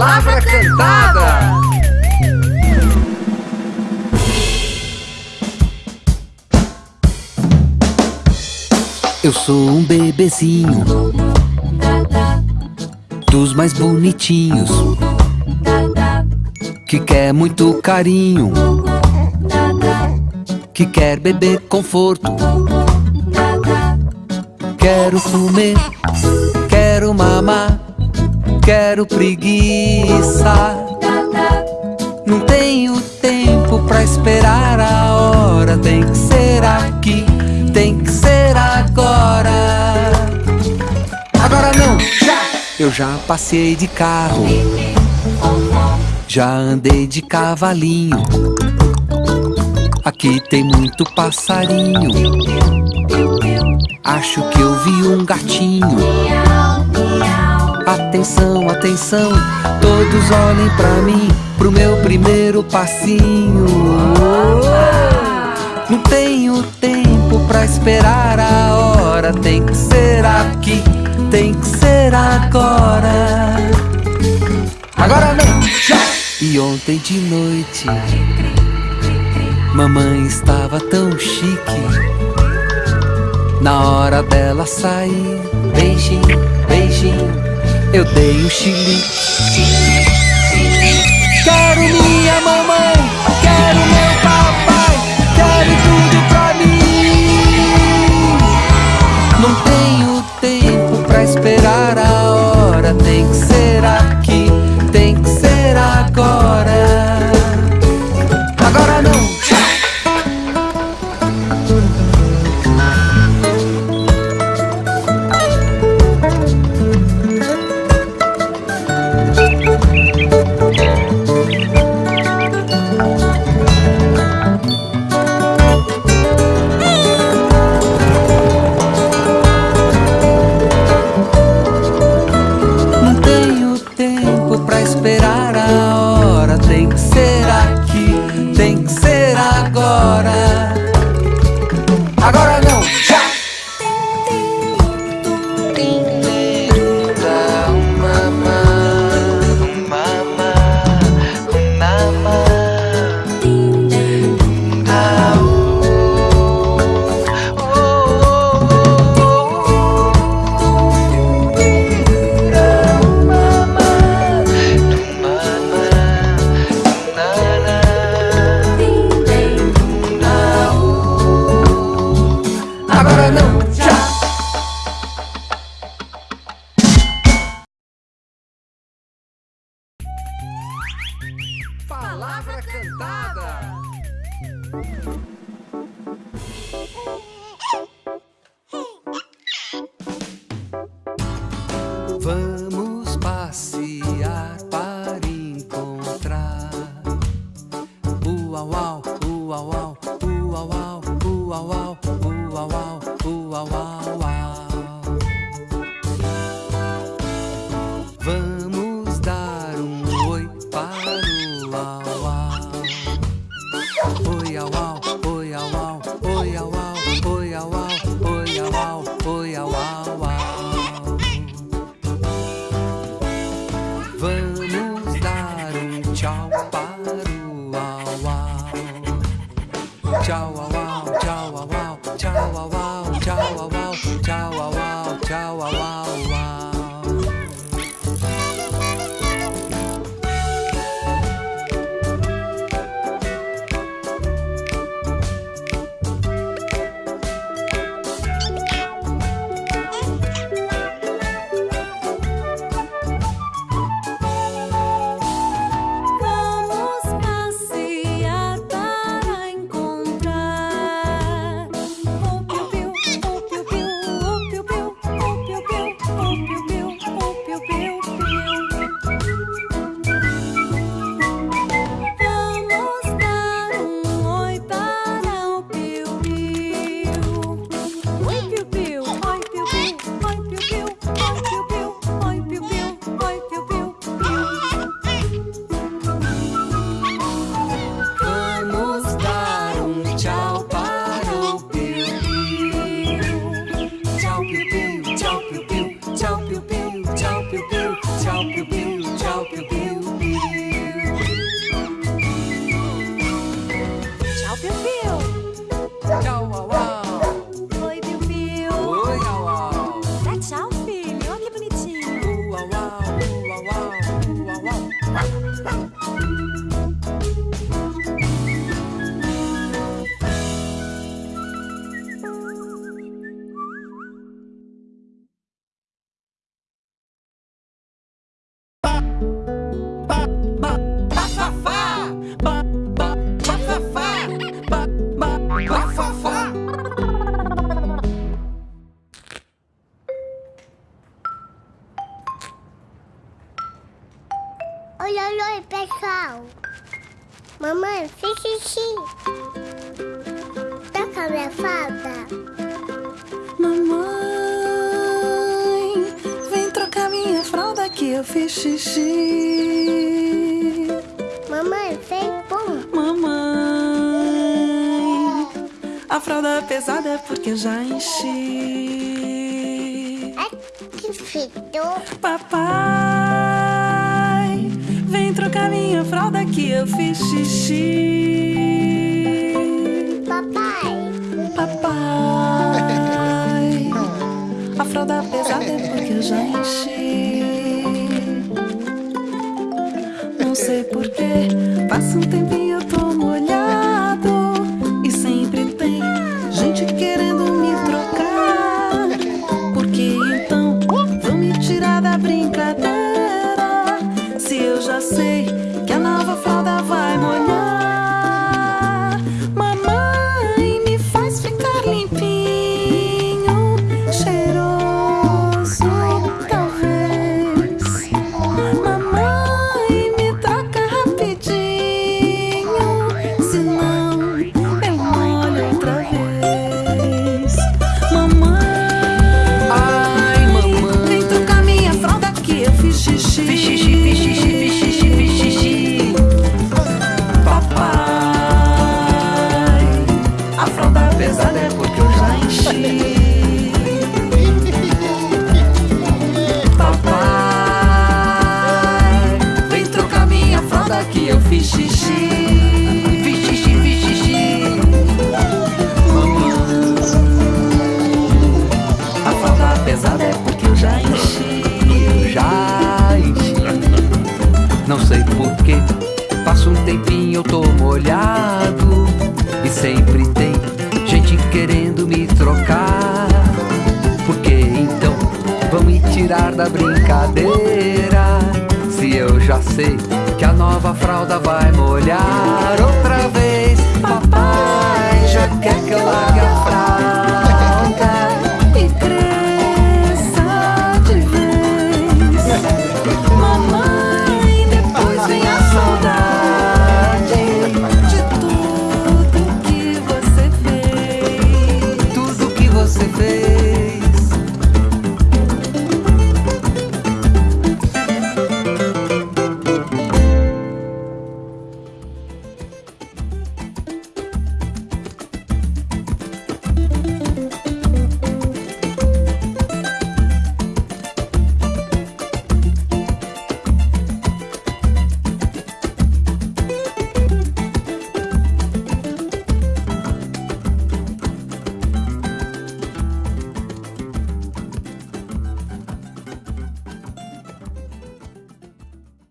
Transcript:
Palavra cantada. Eu sou um bebezinho Dos mais bonitinhos Que quer muito carinho Que quer beber conforto Quero comer, quero mamar Quero preguiça. Não tenho tempo pra esperar a hora Tem que ser aqui, tem que ser agora. Agora não, já! Eu já passei de carro Já andei de cavalinho. Aqui tem muito passarinho. Acho que eu vi um gatinho Atenção, atenção Todos olhem pra mim Pro meu primeiro passinho. Não tenho tempo pra esperar a hora Tem que ser aqui, tem que ser agora. Agora não! E ontem de noite Mamãe estava tão chique. Na hora dela sair Beijinho, beijinho Eu dei um chilique Quero minha mamãe Quero meu papai Quero tudo pra mim. Não tenho tempo pra esperar a hora Tem que ser esperar Vamos passear para encontrar. Uau, uau, uau, uau, uau, uau, uau, uau, uau, uau, uau, uau, wow, oh booyah wow, booyah. 别逼 Mamãe, fiz xixi. Tá com a minha falda? Mamãe, vem trocar minha fralda que eu fiz xixi. Mamãe, fez pum. Mamãe, a fralda é pesada é porque eu já enchi. Ai, que fedor. Papai, trocar minha fralda que eu fiz xixi. Papai, Papai, a fralda pesada é porque eu já enchi. Não sei porquê, passa um tempinho eu tô molhado. E sempre tem gente querendo me trocar. Por que então vão me tirar da brincadeira? Se eu já sei fiz xixi. Fiz xixi, fiz. A fralda pesada é porque eu já enchi. Já enchi. Não sei porquê. Passa um tempinho eu tô molhado. E sempre tem gente querendo me trocar. Por que então vão me tirar da brincadeira? Já sei que a nova fralda vai molhar outra vez. Papai já quer que eu largue a.